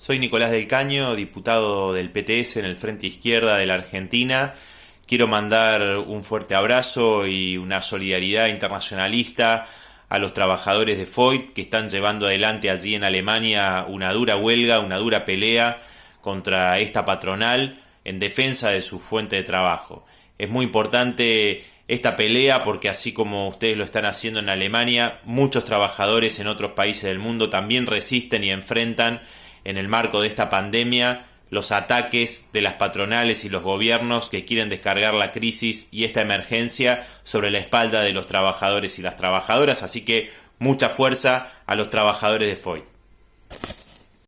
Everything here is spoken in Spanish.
Soy Nicolás del Caño, diputado del PTS en el Frente Izquierda de la Argentina. Quiero mandar un fuerte abrazo y una solidaridad internacionalista a los trabajadores de Foyt que están llevando adelante allí en Alemania una dura huelga, una dura pelea contra esta patronal en defensa de su fuente de trabajo. Es muy importante esta pelea porque así como ustedes lo están haciendo en Alemania, muchos trabajadores en otros países del mundo también resisten y enfrentan en el marco de esta pandemia los ataques de las patronales y los gobiernos que quieren descargar la crisis y esta emergencia sobre la espalda de los trabajadores y las trabajadoras, así que mucha fuerza a los trabajadores de FOI.